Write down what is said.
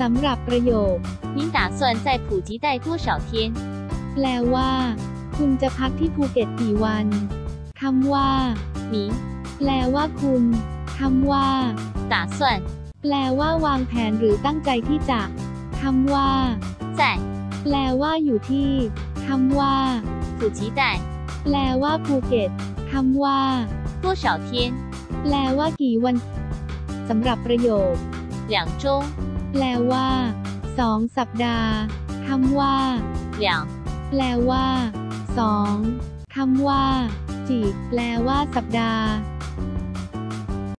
สำหรับประโยค 您打算在普吉待多少天？ แปลว่า คุณจะพักที่ภูเก็ตกี่วันคำว่า 您 แปลว่าคุณคำว่า 打算 แปลว่าวางแผนหรือตั้งใจที่จะคำว่า 在 แปลว่าอยู่ที่คำว่า 普吉待 แปลว่าภูเก็ตคำว่า 多少天？ แปลว่ากี่วันสำหรับประโยค 两周、 แปลว่าสองสัปดาห์คำว่า两แปลว่าสองคำว่า จีแปลว่าสัปดาห์